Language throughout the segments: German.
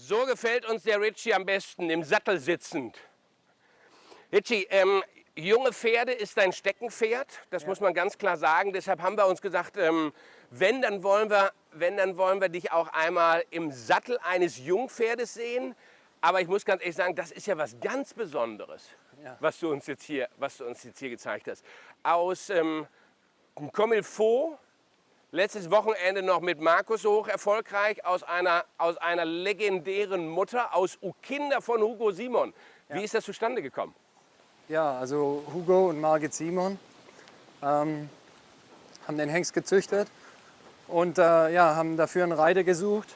So gefällt uns der Ritchie am besten, im Sattel sitzend. Ritchie, ähm, junge Pferde ist dein Steckenpferd, das ja. muss man ganz klar sagen. Deshalb haben wir uns gesagt, ähm, wenn, dann wollen wir, wenn, dann wollen wir dich auch einmal im Sattel eines Jungpferdes sehen. Aber ich muss ganz ehrlich sagen, das ist ja was ganz Besonderes, ja. was, du uns jetzt hier, was du uns jetzt hier gezeigt hast. Aus ähm, Comilfaux, letztes Wochenende noch mit Markus hoch erfolgreich, aus einer, aus einer legendären Mutter, aus Ukinder von Hugo Simon. Wie ja. ist das zustande gekommen? Ja, also Hugo und Margit Simon ähm, haben den Hengst gezüchtet und äh, ja, haben dafür einen Reiter gesucht.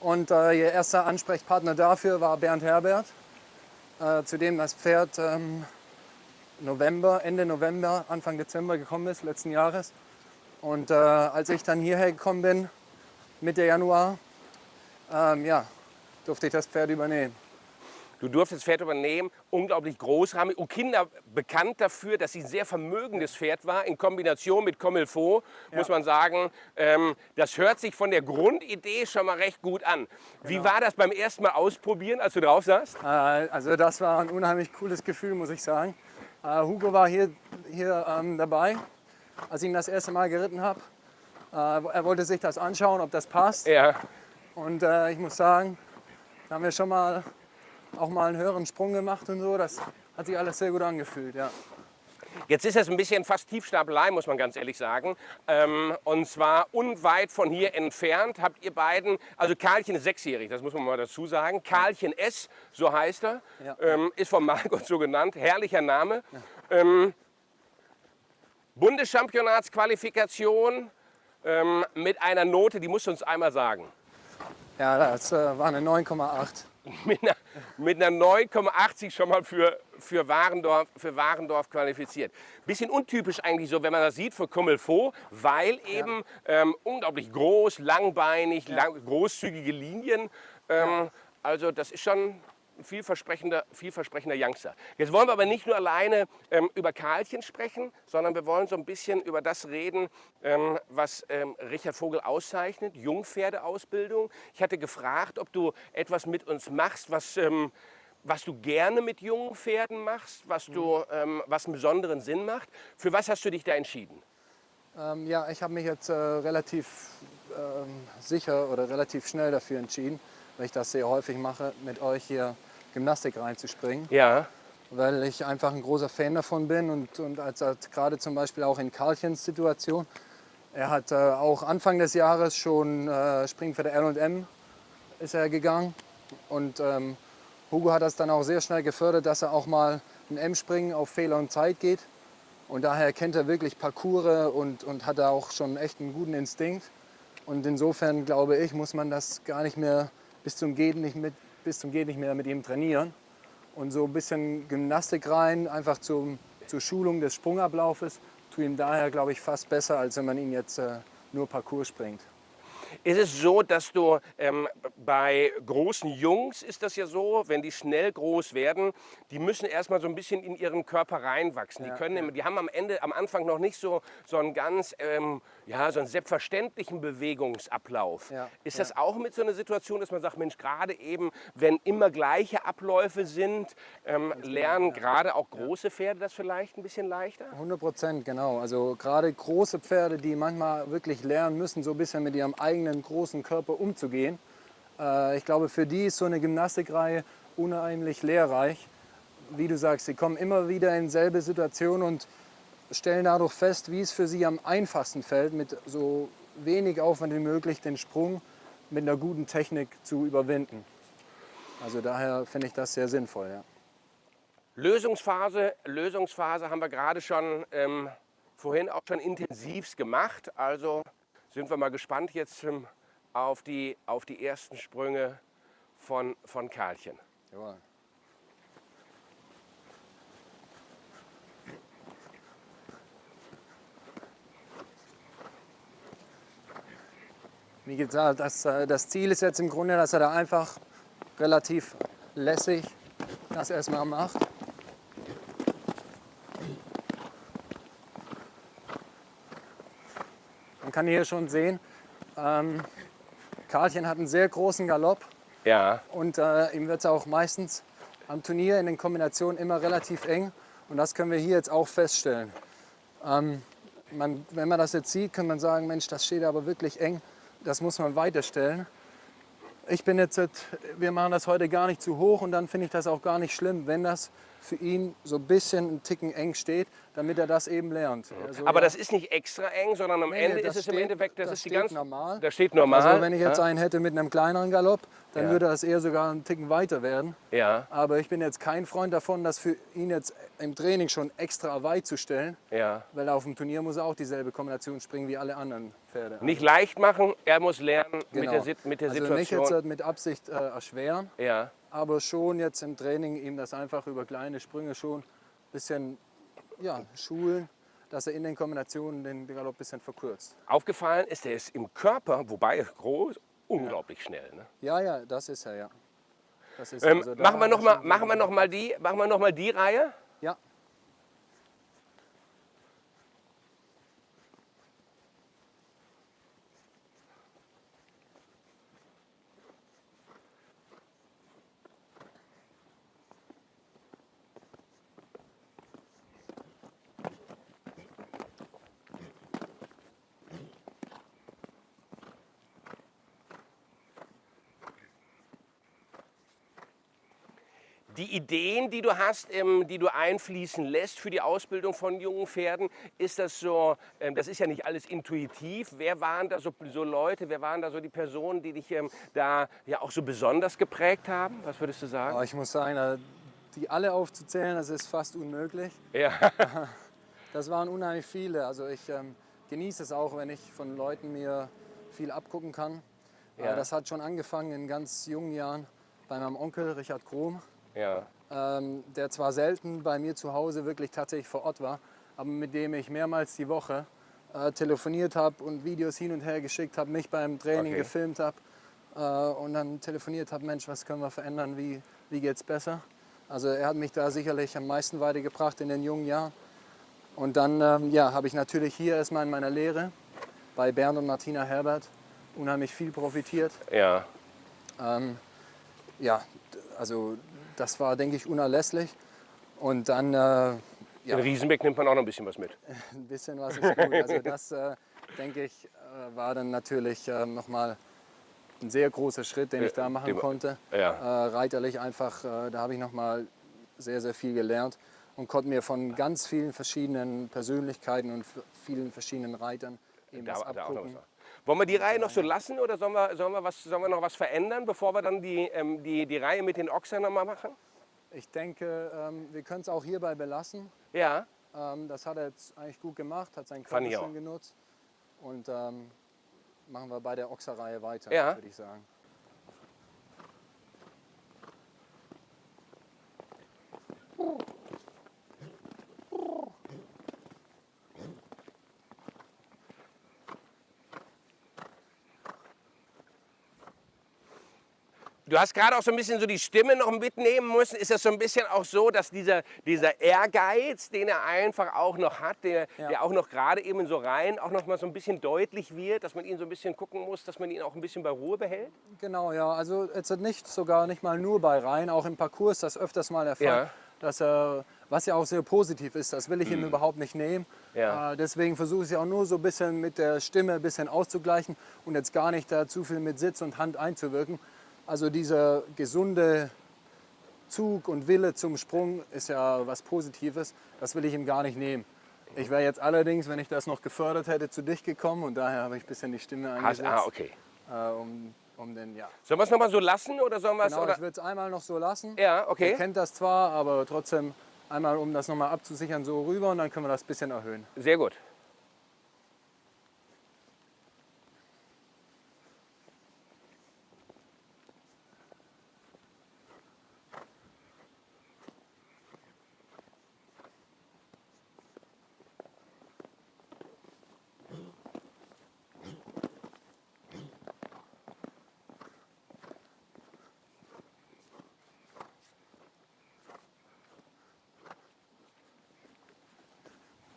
Und äh, ihr erster Ansprechpartner dafür war Bernd Herbert, äh, zu dem das Pferd ähm, November, Ende November, Anfang Dezember gekommen ist, letzten Jahres. Und äh, als ich dann hierher gekommen bin, Mitte Januar, ähm, ja, durfte ich das Pferd übernehmen. Du durftest das Pferd übernehmen, unglaublich großrahmig. Und Kinder bekannt dafür, dass sie ein sehr vermögendes Pferd war, in Kombination mit Comilfaux, ja. muss man sagen. Ähm, das hört sich von der Grundidee schon mal recht gut an. Genau. Wie war das beim ersten Mal ausprobieren, als du drauf saßt? Äh, also das war ein unheimlich cooles Gefühl, muss ich sagen. Äh, Hugo war hier, hier ähm, dabei, als ich ihn das erste Mal geritten habe. Äh, er wollte sich das anschauen, ob das passt. Ja. Und äh, ich muss sagen, da haben wir schon mal auch mal einen höheren Sprung gemacht und so. Das hat sich alles sehr gut angefühlt, ja. Jetzt ist es ein bisschen fast Tiefstapelei, muss man ganz ehrlich sagen. Ähm, und zwar unweit von hier entfernt habt ihr beiden, also Karlchen ist sechsjährig, das muss man mal dazu sagen. Karlchen S, so heißt er, ja. ähm, ist von Margot so genannt, herrlicher Name. Ja. Ähm, Bundeschampionatsqualifikation ähm, mit einer Note, die musst du uns einmal sagen. Ja, das äh, war eine 9,8. mit einer, mit einer 9,80 schon mal für, für, Warendorf, für Warendorf qualifiziert. Bisschen untypisch eigentlich so, wenn man das sieht für Comilfaux, weil eben ja. ähm, unglaublich groß, langbeinig, ja. lang, großzügige Linien. Ähm, ja. Also das ist schon vielversprechender, vielversprechender Youngster. Jetzt wollen wir aber nicht nur alleine ähm, über Karlchen sprechen, sondern wir wollen so ein bisschen über das reden, ähm, was ähm, Richard Vogel auszeichnet, Jungpferdeausbildung. Ich hatte gefragt, ob du etwas mit uns machst, was, ähm, was du gerne mit jungen Pferden machst, was, du, mhm. ähm, was einen besonderen Sinn macht. Für was hast du dich da entschieden? Ähm, ja, ich habe mich jetzt äh, relativ sicher oder relativ schnell dafür entschieden, weil ich das sehr häufig mache, mit euch hier Gymnastik reinzuspringen. Ja. Weil ich einfach ein großer Fan davon bin und, und als, als gerade zum Beispiel auch in Karlchens Situation. Er hat äh, auch Anfang des Jahres schon äh, Springen für der L&M ist er gegangen und ähm, Hugo hat das dann auch sehr schnell gefördert, dass er auch mal ein M-Springen auf Fehler und Zeit geht. Und daher kennt er wirklich Parcours und, und hat da auch schon echt einen guten Instinkt. Und insofern glaube ich, muss man das gar nicht mehr bis zum Geht nicht, mit, bis zum Geht nicht mehr mit ihm trainieren. Und so ein bisschen Gymnastik rein, einfach zum, zur Schulung des Sprungablaufes, tut ihm daher, glaube ich, fast besser, als wenn man ihn jetzt äh, nur Parcours springt. Ist es so, dass du ähm, bei großen Jungs ist das ja so, wenn die schnell groß werden, die müssen erstmal so ein bisschen in ihren Körper reinwachsen. Ja, die, können, ja. die haben am Ende, am Anfang noch nicht so, so einen ganz, ähm, ja, so einen selbstverständlichen Bewegungsablauf. Ja, ist das auch mit so einer Situation, dass man sagt, Mensch, gerade eben, wenn immer gleiche Abläufe sind, ähm, genau, lernen gerade auch große Pferde das vielleicht ein bisschen leichter? 100 Prozent, genau. Also gerade große Pferde, die manchmal wirklich lernen müssen, so ein bisschen mit ihrem eigenen großen Körper umzugehen. Äh, ich glaube, für die ist so eine Gymnastikreihe unheimlich lehrreich. Wie du sagst, sie kommen immer wieder in selbe Situation und stellen dadurch fest, wie es für sie am einfachsten fällt, mit so wenig Aufwand wie möglich den Sprung mit einer guten Technik zu überwinden. Also daher finde ich das sehr sinnvoll. Ja. Lösungsphase, Lösungsphase haben wir gerade schon ähm, vorhin auch schon intensivst gemacht. Also sind wir mal gespannt jetzt ähm, auf, die, auf die ersten Sprünge von, von Karlchen. Jawohl. Wie gesagt, das, äh, das Ziel ist jetzt im Grunde, dass er da einfach relativ lässig das erstmal macht. Man kann hier schon sehen, ähm, Karlchen hat einen sehr großen Galopp Ja. Und äh, ihm wird es auch meistens am Turnier in den Kombinationen immer relativ eng. Und das können wir hier jetzt auch feststellen. Ähm, man, wenn man das jetzt sieht, kann man sagen, Mensch, das steht aber wirklich eng. Das muss man weiterstellen. Ich bin jetzt, wir machen das heute gar nicht zu hoch und dann finde ich das auch gar nicht schlimm, wenn das für ihn so ein bisschen ein Ticken eng steht, damit er das eben lernt. Also, Aber ja, das ist nicht extra eng, sondern am nee, Ende ist es im Endeffekt, das, das ist die steht ganz normal. Das steht normal. Also wenn ich jetzt ja? einen hätte mit einem kleineren Galopp, dann Ja. würde das eher sogar einen Ticken weiter werden. ja, Aber ich bin jetzt kein Freund davon, das für ihn jetzt im Training schon extra weit zu stellen, ja. weil auf dem Turnier muss er auch dieselbe Kombination springen wie alle anderen Pferde. Nicht leicht machen, er muss lernen mit Genau. der, Sit- mit der also nicht Situation. jetzt halt mit Absicht äh, erschweren, ja. Aber schon jetzt im Training ihm das einfach über kleine Sprünge schon ein bisschen ja, schulen, dass er in den Kombinationen den Galopp ein bisschen verkürzt. Aufgefallen ist, er ist im Körper, wobei er groß, unglaublich schnell. Ne? Ja, ja, das ist er, ja. Das ist Ähm, also machen wir hat noch mal, schon- machen wir noch mal die, machen wir noch mal die Reihe. Ja, Die Ideen, die du hast, ähm, die du einfließen lässt für die Ausbildung von jungen Pferden, ist das so, ähm, das ist ja nicht alles intuitiv. Wer waren da so, so Leute, wer waren da so die Personen, die dich ähm, da ja auch so besonders geprägt haben? Was würdest du sagen? aber ich muss sagen, die alle aufzuzählen, das ist fast unmöglich. Ja, Das waren unheimlich viele. Also ich ähm, genieße es auch, wenn ich von Leuten mir viel abgucken kann. Ja. Äh, das hat schon angefangen in ganz jungen Jahren bei meinem Onkel Richard Krom, ja, ähm, der zwar selten bei mir zu Hause wirklich tatsächlich vor Ort war, aber mit dem ich mehrmals die Woche äh, telefoniert habe und Videos hin und her geschickt habe, mich beim Training Okay. gefilmt habe äh, und dann telefoniert habe, Mensch, was können wir verändern, wie, wie geht es besser? Also er hat mich da sicherlich am meisten weitergebracht in den jungen Jahren. Und dann ähm, ja, habe ich natürlich hier erstmal in meiner Lehre bei Bernd und Martina Herbert unheimlich viel profitiert. ja. Ähm, ja, also das war, denke ich, unerlässlich. Und dann äh, ja, In Riesenbeck nimmt man auch noch ein bisschen was mit. ein bisschen was ist gut. Also das, äh, denke ich, äh, war dann natürlich äh, nochmal ein sehr großer Schritt, den ich da machen den- konnte. ja. Äh, reiterlich einfach, äh, da habe ich nochmal sehr, sehr viel gelernt und konnte mir von ganz vielen verschiedenen Persönlichkeiten und vielen verschiedenen Reitern eben was Da, noch abgucken. Wollen wir die Reihe noch so lassen oder sollen wir, sollen wir, was, sollen wir noch was verändern, bevor wir dann die, ähm, die, die Reihe mit den Ochsern noch mal machen? Ich denke, ähm, wir können es auch hierbei belassen. Ja, Ähm, das hat er jetzt eigentlich gut gemacht, hat seinen Körper schön genutzt. Und ähm, machen wir bei der Ochserreihe weiter, Ja. würde ich sagen. Du hast gerade auch so ein bisschen so die Stimme noch mitnehmen müssen. Ist das so ein bisschen auch so, dass dieser, dieser Ehrgeiz, den er einfach auch noch hat, der, Ja. der auch noch gerade eben so rein auch noch mal so ein bisschen deutlich wird, dass man ihn so ein bisschen gucken muss, dass man ihn auch ein bisschen bei Ruhe behält? Genau, ja. Also jetzt nicht sogar nicht mal nur bei Rhein, auch im Parcours das öfters mal der Fall. Ja. Mhm. Dass er, was ja auch sehr positiv ist, das will ich ihm überhaupt nicht nehmen. Ja. Äh, deswegen versuche ich es auch nur so ein bisschen mit der Stimme ein bisschen auszugleichen und jetzt gar nicht da zu viel mit Sitz und Hand einzuwirken. Also dieser gesunde Zug und Wille zum Sprung ist ja was Positives. Das will ich ihm gar nicht nehmen. Ich wäre jetzt allerdings, wenn ich das noch gefördert hätte, zu dich gekommen und daher habe ich ein bisschen die Stimme Hast, eingesetzt, ah, okay. äh, um, um den, ja. Sollen wir es nochmal so lassen oder sollen wir es? Genau, oder? ich würde es einmal noch so lassen. Ja, okay. kennt das zwar, aber trotzdem einmal, um das nochmal abzusichern, so rüber und dann können wir das ein bisschen erhöhen. Sehr gut.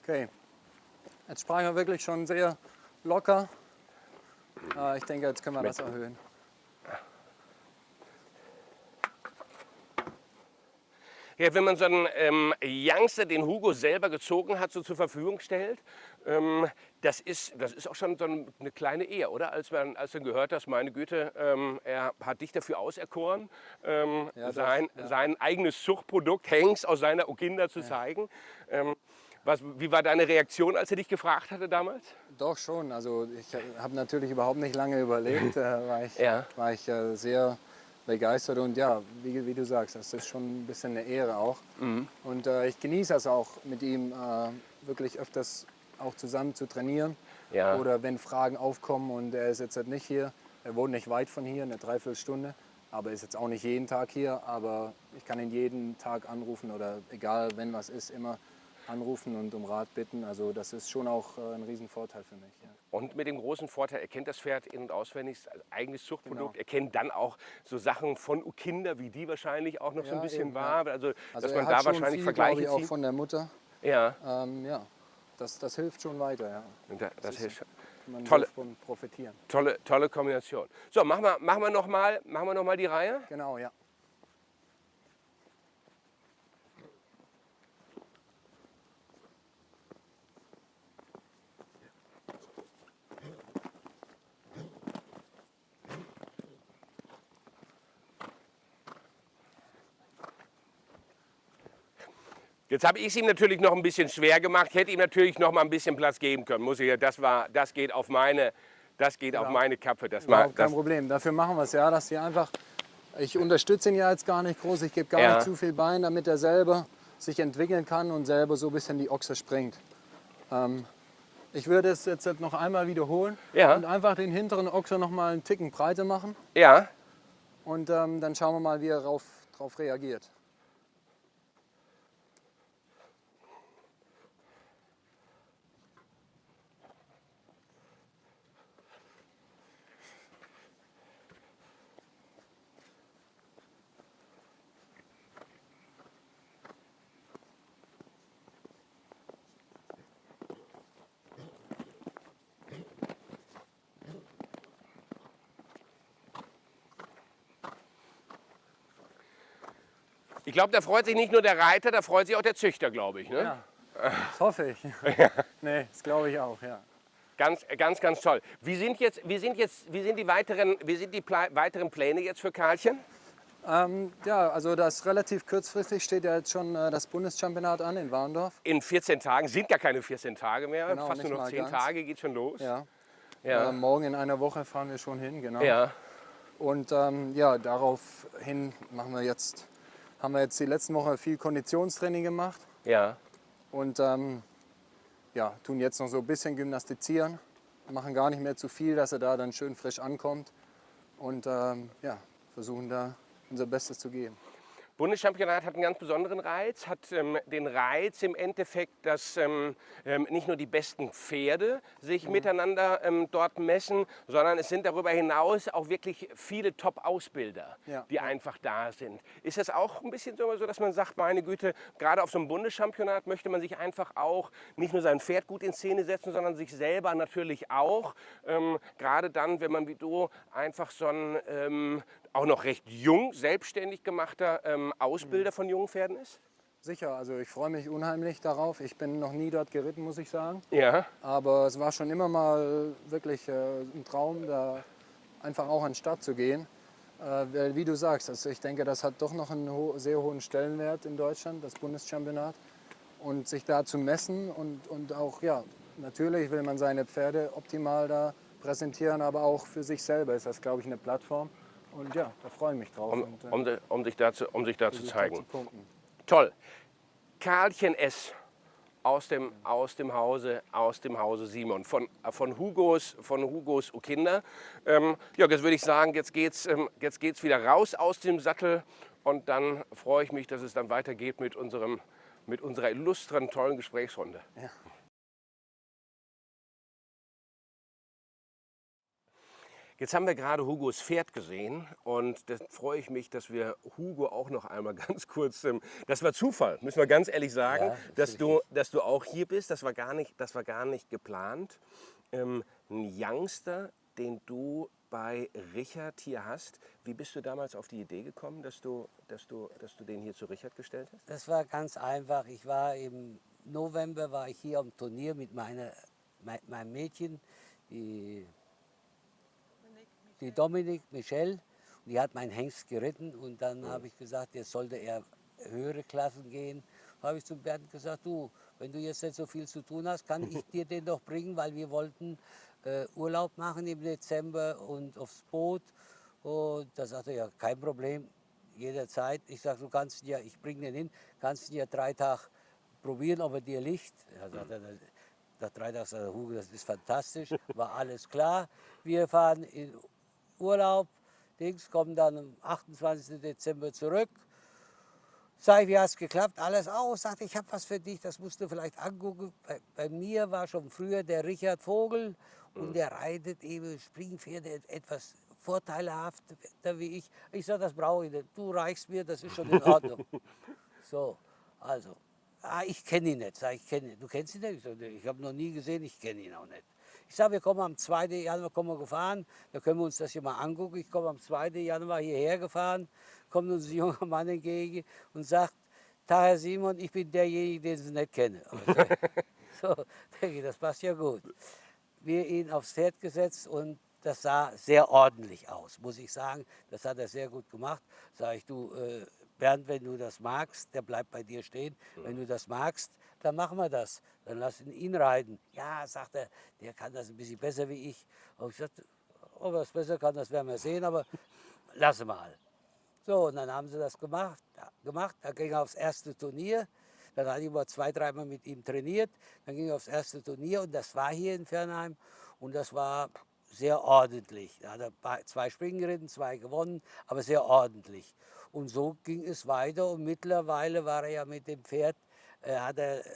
Okay, jetzt sprachen er wirklich schon sehr locker. Ah, ich denke, jetzt können wir das erhöhen. Ja, wenn man so einen ähm, Youngster, den Hugo selber gezogen hat, so zur Verfügung stellt, ähm, das, ist, das ist auch schon so eine kleine Ehe, oder? Als man, als man gehört hast, meine Güte, ähm, er hat dich dafür auserkoren, ähm, ja, sein, ja. sein eigenes Zuchtprodukt, Hengst, aus seiner Okinda zu zeigen. Ähm, was, wie war deine Reaktion, als er dich gefragt hatte damals? Doch schon. Also ich habe natürlich überhaupt nicht lange überlegt. Äh, war ich, Ja. war ich äh, sehr begeistert und ja, wie, wie du sagst, das ist schon ein bisschen eine Ehre auch. Mhm. Und äh, ich genieße es auch, mit ihm äh, wirklich öfters auch zusammen zu trainieren. Ja. Oder wenn Fragen aufkommen und er ist jetzt halt nicht hier, er wohnt nicht weit von hier, eine Dreiviertelstunde, aber ist jetzt auch nicht jeden Tag hier, aber ich kann ihn jeden Tag anrufen oder egal, wenn was ist, immer anrufen und um Rat bitten. Also das ist schon auch äh, ein Riesenvorteil für mich. Ja. Und mit dem großen Vorteil, er kennt das Pferd in- und auswendig, eigenes Zuchtprodukt. Genau. Er kennt dann auch so Sachen von Kinder, wie die wahrscheinlich auch noch so ein Ja, bisschen eben, war. Also, Also dass er man da wahrscheinlich viel, Vergleiche ich, auch von der Mutter. Ja, Ähm, ja, das, das hilft schon weiter. Ja. und da, das hilft. Man Tolle. davon profitieren. Tolle, tolle Kombination. So, machen wir, machen wir nochmal noch mal die Reihe. Genau, ja. Jetzt habe ich es ihm natürlich noch ein bisschen schwer gemacht. Hätte ihm natürlich noch mal ein bisschen Platz geben können. Muss ich, ja- das, war, das geht auf meine, das geht auf Ja. meine Kappe. Das, Überhaupt kein das, Problem. Dafür machen wir es ja, dass sie einfach. Ich unterstütze ihn ja jetzt gar nicht groß. Ich gebe gar Ja. nicht zu viel Bein, damit er selber sich entwickeln kann und selber so ein bisschen die Ochse springt. Ähm, ich würde es jetzt noch einmal wiederholen Ja. und einfach den hinteren Ochse noch mal einen Ticken breiter machen. ja, Und ähm, dann schauen wir mal, wie er darauf drauf reagiert. Ich glaube, da freut sich nicht nur der Reiter, da freut sich auch der Züchter, glaube ich. Ne? Ja. Das hoffe ich. nee, das glaube ich auch, ja. Ganz, ganz, ganz toll. Wie sind jetzt, wie sind jetzt, wie sind die weiteren, wie sind die Pla weiteren Pläne jetzt für Karlchen? Ähm, ja, also das relativ kurzfristig steht ja jetzt schon äh, das Bundeschampionat an in Warndorf. In 14 Tagen sind gar keine 14 Tage mehr, Genau, fast nur noch mal 10 ganz. Tage geht schon los. Ja. ja. Äh, morgen in einer Woche fahren wir schon hin, genau. ja. Und ähm, ja, daraufhin machen wir jetzt, haben wir jetzt die letzten Woche viel Konditionstraining gemacht ja. und ähm, ja, tun jetzt noch so ein bisschen gymnastizieren, machen gar nicht mehr zu viel, dass er da dann schön frisch ankommt und ähm, ja, versuchen da unser Bestes zu geben. Bundeschampionat hat einen ganz besonderen Reiz, hat ähm, den Reiz im Endeffekt, dass ähm, ähm, nicht nur die besten Pferde sich Mhm. miteinander ähm, dort messen, sondern es sind darüber hinaus auch wirklich viele Top-Ausbilder, Ja, die einfach da sind. Ist das auch ein bisschen so, dass man sagt, meine Güte, gerade auf so einem Bundeschampionat möchte man sich einfach auch nicht nur sein Pferd gut in Szene setzen, sondern sich selber natürlich auch. Ähm, gerade dann, wenn man wie du einfach so ein ähm, auch noch recht jung, selbstständig gemachter ähm, Ausbilder von jungen Pferden ist? Sicher, also ich freue mich unheimlich darauf. Ich bin noch nie dort geritten, muss ich sagen. Ja. Aber es war schon immer mal wirklich äh, ein Traum, da einfach auch an den Start zu gehen. Äh, weil, wie du sagst, also ich denke, das hat doch noch einen ho sehr hohen Stellenwert in Deutschland, das Bundeschampionat. Und sich da zu messen und, und auch, ja, natürlich will man seine Pferde optimal da präsentieren, aber auch für sich selber ist das, glaube ich, eine Plattform. Und ja, da freue ich mich drauf. Um, und, äh, um, de- um sich da zu, um sich da zu sich da zeigen. zu. Toll. Karlchen S. Aus dem, aus dem Hause, aus dem Hause Simon, von, äh, von Hugos, von Hugos Kinder. Ähm, ja, jetzt würde ich sagen, jetzt geht's, ähm, jetzt geht's wieder raus aus dem Sattel und dann freue ich mich, dass es dann weitergeht mit unserem, mit unserer illustren, tollen Gesprächsrunde. Ja. Jetzt haben wir gerade Hugos Pferd gesehen und da freue ich mich, dass wir Hugo auch noch einmal ganz kurz, ähm, das war Zufall, müssen wir ganz ehrlich sagen, Ja, dass, du, dass du auch hier bist, das war gar nicht, das war gar nicht geplant. Ähm, ein Youngster, den du bei Richard hier hast. Wie bist du damals auf die Idee gekommen, dass du, dass du, dass du den hier zu Richard gestellt hast? Das war ganz einfach. Ich war im November war ich hier am Turnier mit meiner, mein, meinem Mädchen, die, die Dominik Michel. Die hat meinen Hengst geritten und dann Mhm. habe ich gesagt, jetzt sollte er höhere Klassen gehen. Habe ich zum Bernd gesagt, du, wenn du jetzt nicht so viel zu tun hast, kann ich dir den doch bringen, weil wir wollten äh, Urlaub machen im Dezember und aufs Boot. Und da sagte er, ja, kein Problem, jederzeit. Ich sage, du kannst ihn ja, ich bringe den hin, kannst ihn ja drei Tage probieren, ob er dir liegt. Er sagt, er, nach drei Tagen sagt er, Hugo, das ist fantastisch, war alles klar. Wir fahren in Urlaub, Dings, kommen dann am 28. Dezember zurück. Sag ich, wie hat es geklappt? Alles aus. Sagte, ich habe was für dich, das musst du vielleicht angucken. Bei, bei mir war schon früher der Richard Vogel und der reitet eben Springpferde etwas vorteilhafter wie ich. Ich sage, das brauche ich nicht. Du reichst mir, das ist schon in Ordnung. so, also, ah, ich kenne ihn nicht. Sag ich, kenne ihn. Du kennst ihn nicht? Ich, ich habe noch nie gesehen, ich kenne ihn auch nicht. Ich sage, wir kommen am 2. Januar kommen wir gefahren, da können wir uns das hier mal angucken. Ich komme am 2. Januar hierher gefahren, kommt uns ein junger Mann entgegen und sagt, Herr Simon, ich bin derjenige, den Sie nicht kennen. So, denke ich, das passt ja gut. Wir ihn aufs Pferd gesetzt und das sah sehr ordentlich aus, muss ich sagen. Das hat er sehr gut gemacht. Sag ich, du, äh, Bernd, wenn du das magst, der bleibt bei dir stehen. Wenn du das magst, dann machen wir das. Dann lass ihn, ihn reiten. Ja, sagt er, der kann das ein bisschen besser wie ich. Und ich sagte, ob er es besser kann, das werden wir sehen, aber lass mal. So, und dann haben sie das gemacht. Gemacht. Dann ging er aufs erste Turnier. Dann hatte ich mal zwei, dreimal mit ihm trainiert. Dann ging er aufs erste Turnier und das war hier in Fernheim. Und das war sehr ordentlich. Da hat er zwei Springen geritten, zwei gewonnen, aber sehr ordentlich. Und so ging es weiter und mittlerweile war er ja mit dem Pferd, hat er äh,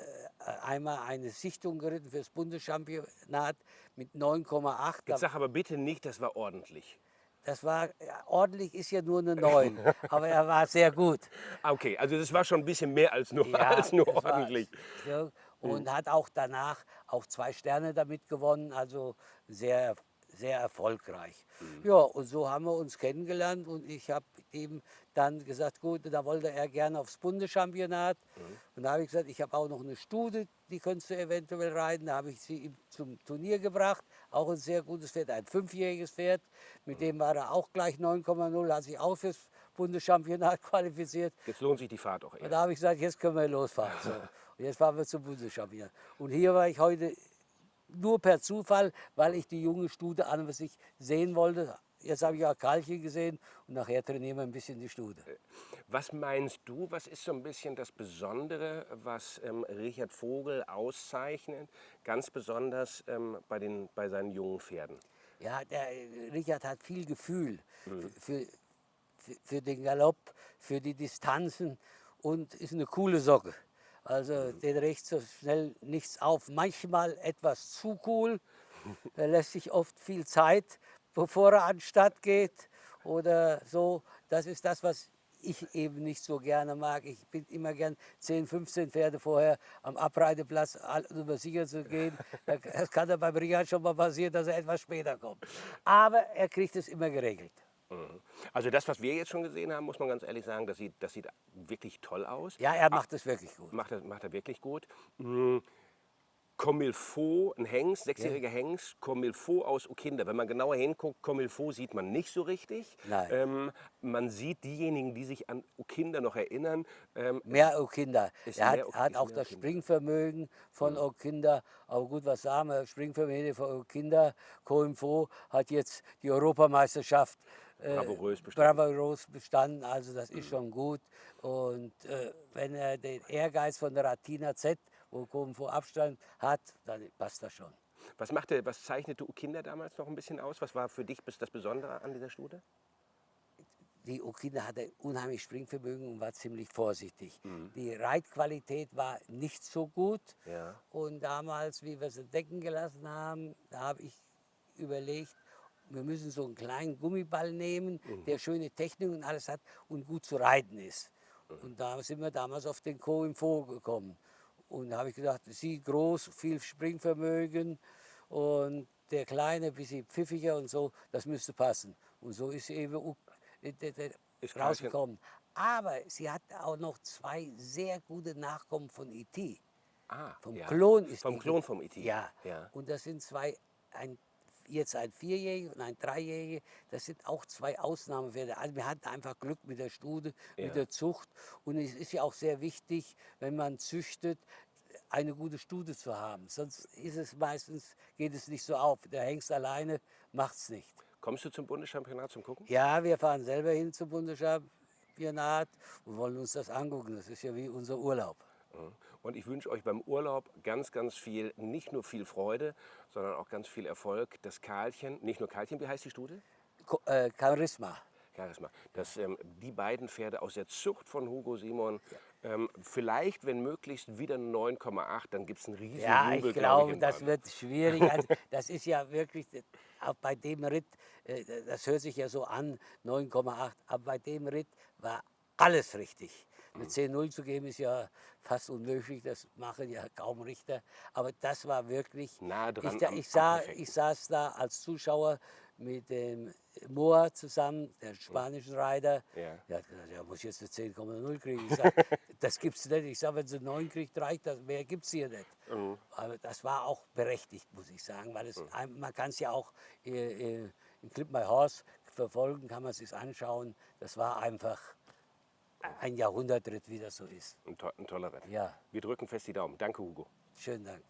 einmal eine Sichtung geritten fürs Bundeschampionat mit 9,8. Da- Jetzt sag aber bitte nicht, das war ordentlich. Das war, ja, ordentlich ist ja nur eine 9, aber er war sehr gut. Ah, Okay, also das war schon ein bisschen mehr als nur, als nur das ordentlich. Ja, und hat auch danach auch zwei Sterne damit gewonnen, also sehr, sehr erfolgreich. Ja, und so haben wir uns kennengelernt und ich habe ihm dann gesagt, gut, da wollte er gerne aufs Bundeschampionat. Und da habe ich gesagt, ich habe auch noch eine Stute, die könntest du eventuell reiten. Da habe ich sie ihm zum Turnier gebracht, auch ein sehr gutes Pferd, ein fünfjähriges Pferd. Mit dem war er auch gleich 9,0, hat sich auch fürs Bundeschampionat qualifiziert. Jetzt lohnt sich die Fahrt auch Und eher. da habe ich gesagt, jetzt können wir losfahren. So. Und jetzt fahren wir zum Bundeschampionat. Und hier war ich heute nur per Zufall, weil ich die junge Stute an und sich sehen wollte. Jetzt habe ich auch Karlchen gesehen und nachher trainieren wir ein bisschen die Stute. Was meinst du, was ist so ein bisschen das Besondere, was ähm, Richard Vogel auszeichnet, ganz besonders ähm, bei, den, bei seinen jungen Pferden? Ja, der äh, Richard hat viel Gefühl für, für, für den Galopp, für die Distanzen und ist eine coole Socke. Also den regt so schnell nichts auf. Manchmal etwas zu cool. Er lässt sich oft viel Zeit, bevor er an den Start geht oder so. Das ist das, was ich eben nicht so gerne mag. Ich bin immer gern 10, 15 Pferde vorher am Abreiteplatz, um sicher zu gehen. Es kann ja beim Richard schon mal passieren, dass er etwas später kommt. Aber er kriegt es immer geregelt. Also das, was wir jetzt schon gesehen haben, muss man ganz ehrlich sagen, das sieht, das sieht wirklich toll aus. Ja, er macht es wirklich gut. Macht er, macht er wirklich gut. Mm, Comilfo, ein Hengst, sechsjähriger Hengst, Comilfo aus Okinda. Wenn man genauer hinguckt, Comilfo sieht man nicht so richtig. Nein. Ähm, man sieht diejenigen, die sich an Okinda noch erinnern. Ähm, Mehr. Ist Er hat, mehr hat auch das. Springvermögen von Okinder. Aber gut, was sagen wir? Springvermögen von Okinder. Coimfo hat jetzt die Europameisterschaft äh, Bravourös bestanden. bravourös bestanden. Also das ist schon gut. Und äh, wenn er den Ehrgeiz von der Ratina Z, wo Coimfo Abstand hat, dann passt das schon. was, machte, was zeichnete Okinda damals noch ein bisschen aus? Was war für dich das Besondere an dieser Stute? die Okina hatte unheimlich Springvermögen und war ziemlich vorsichtig. Die Reitqualität war nicht so gut. Ja. Und damals, wie wir sie decken gelassen haben, da habe ich überlegt, wir müssen so einen kleinen Gummiball nehmen, der schöne Technik und alles hat und gut zu reiten ist. Und da sind wir damals auf den Co im Fo gekommen. Und da habe ich gedacht, sie groß, viel Springvermögen und der Kleine ein bisschen pfiffiger und so, das müsste passen. Und so ist sie eben äh, Ist rausgekommen. Aber sie hat auch noch zwei sehr gute Nachkommen von E.T. Ah, Vom ja. Klon ist Vom Klon vom E.T. Ja. ja. Und das sind zwei, ein, jetzt ein Vierjähriger und ein Dreijähriger. Das sind auch zwei Ausnahmewerte. Also wir hatten einfach Glück mit der Stute, Ja. mit der Zucht. Und es ist ja auch sehr wichtig, wenn man züchtet, eine gute Stute zu haben. Sonst ist es meistens, geht es nicht so auf. Der Hengst alleine macht es nicht. Kommst du zum Bundeschampionat zum Gucken? Ja, wir fahren selber hin zum Bundeschampionat und wollen uns das angucken. Das ist ja wie unser Urlaub. Mhm. Und ich wünsche euch beim Urlaub ganz, ganz viel, nicht nur viel Freude, sondern auch ganz viel Erfolg. Das Karlchen, nicht nur Karlchen, wie heißt die Stute? Äh, Charisma. Charisma. Dass ähm, die beiden Pferde aus der Zucht von Hugo Simon ähm, vielleicht, wenn möglichst, wieder 9,8, dann gibt es einen riesen Ja, Jubel, ich glaub glaube, in das wird schwierig. Also, das ist ja wirklich, auch bei dem Ritt, äh, das hört sich ja so an, 9,8, aber bei dem Ritt war alles richtig. Eine 10-0 zu geben ist ja fast unmöglich, das machen ja kaum Richter. Aber das war wirklich, Nahe dran ich, ich, sah, ich saß da als Zuschauer mit dem Moa zusammen, der spanischen Reiter. Ja. Der hat gesagt, er muss jetzt eine 10,0 kriegen. Ich sag, das gibt's nicht. Ich sage, wenn sie 9 kriegt, reicht das. Mehr gibt es hier nicht. Mhm. Aber das war auch berechtigt, muss ich sagen, weil es, ein- man kann es ja auch äh, äh, in Clip My Horse verfolgen, kann man es sich anschauen. Das war einfach ein Jahrhundertritt, wie das so ist. Ein, to ein toller Ritt. Ja, Wir drücken fest die Daumen. Danke, Hugo. schönen Dank.